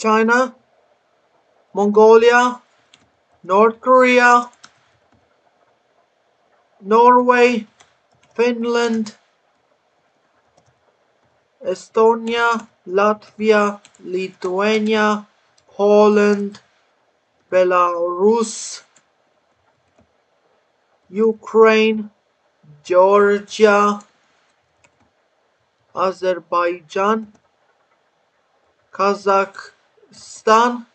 China, Mongolia, North Korea, Norway, Finland, Estonia, Latvia, Lithuania, Poland, Belarus, Ukraine, Georgia, Azerbaijan, Kazakhstan,